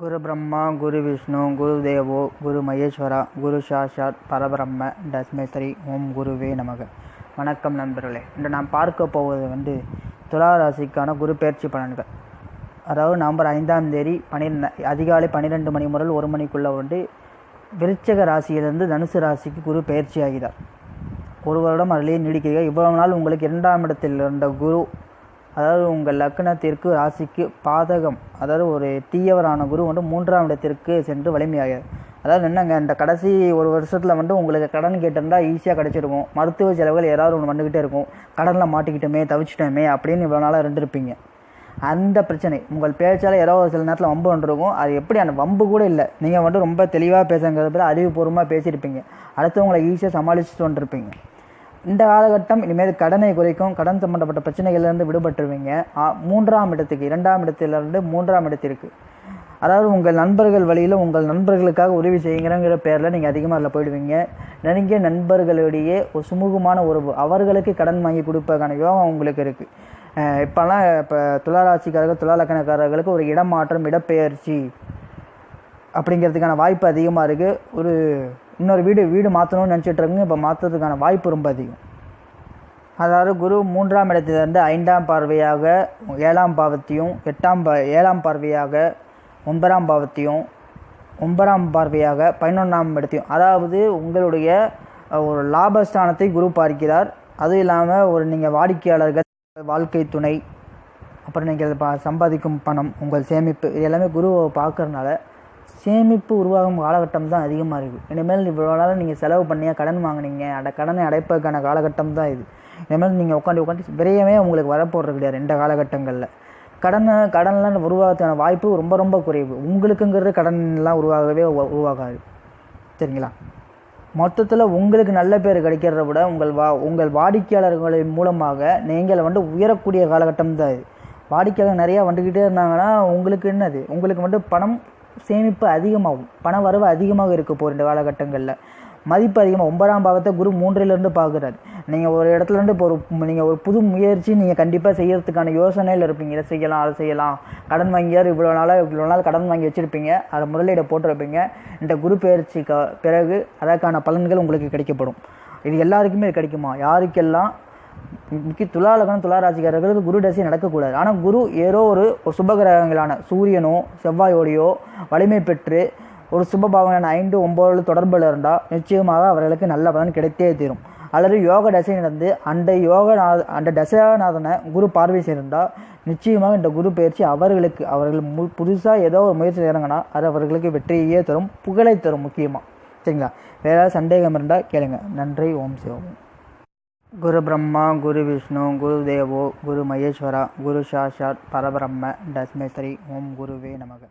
குரு பிரம்மா குரு விஷ்ணு குரு தேவோ குரு மகேஸ்வரா குரு சாஷாத் பரபிரம்ம தஸ்மேஸ்வரி ஓம் குருவே நமக. வணக்கம் நண்பர்களே. இன்று நாம் பார்க்க போவது வந்து துலா ராசிக்கான குரு பயிற்சி பலன்கள். அதாவது நவம்பர் ஐந்தாம் தேதி பன்னிரெண்டு அதிகாலை பன்னிரெண்டு மணி முதல் ஒரு மணிக்குள்ளே வந்து விருச்சக ராசியிலிருந்து தனுசு ராசிக்கு குரு பயிற்சி ஆகிறார். ஒரு வருடம் அதிலேயே நீடிக்கிறீர்கள். இவ்வளவு நாள் உங்களுக்கு இரண்டாம் இடத்தில் இருந்த குரு அதாவது உங்கள் லக்னத்திற்கு ராசிக்கு பாதகம் அதாவது ஒரு தீயவரான குரு வந்து மூன்றாம் இடத்திற்கு சென்று வலிமையாகிறார் அதாவது என்னங்க இந்த கடைசி ஒரு வருஷத்தில் வந்து உங்களுக்கு கடன் கேட்டிருந்தா ஈஸியாக கிடச்சிருக்கும். மருத்துவ செலவுகள் ஏதாவது ஒன்று வந்துக்கிட்டே இருக்கும். கடனில் மாட்டிக்கிட்டோமே தவிச்சிட்டோமே அப்படின்னு இவ்வளோ நாளாக இருந்திருப்பீங்க. அந்த பிரச்சனை உங்கள் பேச்சால் ஏதோ ஒரு சில நேரத்தில் வம்பு வந்துருக்கும். அது எப்படி அந்த வம்பு கூட இல்லை. நீங்கள் வந்து ரொம்ப தெளிவாக பேசுங்கிறது அறிவுபூர்வமாக பேசியிருப்பீங்க. அடுத்தவங்களை ஈஸியாக சமாளிச்சுட்டு வந்துருப்பீங்க. இந்த காலகட்டம் இனிமேல் கடனை குறைக்கும் கடன் சம்பந்தப்பட்ட பிரச்சனைகள்லேருந்து விடுபட்டுருவீங்க. மூன்றாம் இடத்துக்கு இரண்டாம் இடத்திலிருந்து மூன்றாம் இடத்திற்கு. அதாவது உங்கள் நண்பர்கள் வழியில் உங்கள் நண்பர்களுக்காக உதவி செய்யுங்கிறங்கிற பேரில் நீங்கள் அதிகமாக அதில் போயிடுவீங்க. நெருங்கிய நண்பர்களுடைய ஒரு சுமூகமான உறவு அவர்களுக்கு கடன் வாங்கி கொடுப்பதற்கான யோகம் உங்களுக்கு இருக்குது இப்போல்லாம் இப்போ துளாராசிக்காரர்கள் துளாலக்கணக்காரர்களுக்கு ஒரு இடமாற்றம் இடப்பெயர்ச்சி அப்படிங்கிறதுக்கான வாய்ப்பு அதிகமாக இருக்குது ஒரு இன்னொரு வீடு வீடு மாற்றணும்னு நினச்சிட்டு இருக்கீங்க இப்போ மாற்றுறதுக்கான வாய்ப்பு ரொம்ப அதிகம். அதாவது குரு மூன்றாம் இடத்திலிருந்து ஐந்தாம் பார்வையாக ஏழாம் பாவத்தையும் எட்டாம் பா ஏழாம் பார்வையாக ஒன்பதாம் பாவத்தையும் ஒன்பதாம் பார்வையாக பதினொன்றாம் இடத்தையும் அதாவது உங்களுடைய ஒரு லாபஸ்தானத்தை குரு பார்க்கிறார். அதுவும் இல்லாமல் ஒரு நீங்கள் வாடிக்கையாளர்கள் வாழ்க்கை துணை அப்புறம் நீங்கள் பா சம்பாதிக்கும் பணம் உங்கள் சேமிப்பு இது எல்லாமே குருவை பார்க்குறதுனால சேமிப்பு உருவாகும் காலகட்டம் தான் அதிகமாக இருக்குது இனிமேல் இவ்வளோ நாளாக நீங்கள் செலவு பண்ணியா கடன் வாங்குனீங்க அந்த கடனை அடைப்பதற்கான காலகட்டம் தான் இது. இனிமேல் நீங்கள் உட்காந்து உட்காந்து விரையவே உங்களுக்கு வரப்போகிறது கிடையாது இந்த காலகட்டங்களில். கடனை கடன்லாம் உருவாகிறதுக்கான வாய்ப்பு ரொம்ப ரொம்ப குறைவு. உங்களுக்குங்கிறது கடன்லாம் உருவாகவே உருவாகாது. சரிங்களா? மொத்தத்தில் உங்களுக்கு நல்ல பேர் கிடைக்கிறத விட உங்கள் வா உங்கள் வாடிக்கையாளர்களின் மூலமாக நீங்கள் வந்து உயரக்கூடிய காலகட்டம் தான் இது. வாடிக்கையாளர் நிறையா வந்துக்கிட்டே இருந்தாங்கன்னா உங்களுக்கு என்னது? உங்களுக்கு வந்து பணம் சேமிப்பு அதிகமாகும். பண வரவு அதிகமாக இருக்க போகிற இந்த காலகட்டங்களில். மதிப்பு அதிகமாக ஒன்பதாம் பாவத்தை குரு மூன்றிலிருந்து பார்க்குறாரு. நீங்கள் ஒரு இடத்துல இருந்து இப்போ ஒரு நீங்கள் ஒரு புது முயற்சி நீங்கள் கண்டிப்பாக செய்கிறதுக்கான யோசனையில் இருப்பீங்க. இதை செய்யலாம் அதை செய்யலாம். கடன் வாங்கியார் இவ்வளோ நாளாக இவ்வளோ நாள் கடன் வாங்கி வச்சுருப்பீங்க. அதை முதலீடை போட்டிருப்பீங்க. இந்த குரு பயிற்சிக்கு பிறகு அதற்கான பலன்கள் உங்களுக்கு கிடைக்கப்படும். இது எல்லாருக்குமே இது கிடைக்குமா? யாருக்கெல்லாம் முக்கிய துலாலகனம் துளாராசிக்காரர்களுக்கு குரு தசை நடக்கக்கூடாது. ஆனால் குரு ஏதோ ஒரு சுபகிரகங்களான சூரியனோ செவ்வாயோடையோ வலிமை பெற்று ஒரு சுபபாவனையான ஐந்து ஒம்பது தொடர்பில் இருந்தால் நிச்சயமாக அவர்களுக்கு நல்ல பலன் கிடைத்தே தீரும். அல்லது யோக தசை நடந்து அந்த யோகநாத அந்த தசைநாதனை குரு பார்வை செய்திருந்தால் நிச்சயமாக இந்த குரு பயிற்சி அவர்களுக்கு அவர்கள் மு புதுசாக ஏதோ ஒரு முயற்சி இறங்கினா அது அவர்களுக்கு வெற்றியே தரும் புகழை தரும் முக்கியமாக சரிங்களா? வேறு ஏதாவது சந்தேகம் இருந்தால் கேளுங்க. நன்றி. ஓம் சிவம். குரு பிரம்மா குரு விஷ்ணு குரு தேவோ குரு மகேஸ்வரா குரு சாஷாத் பரபிரம்ம தஸ்மேஸ்வரி ஓம் குருவே நமக.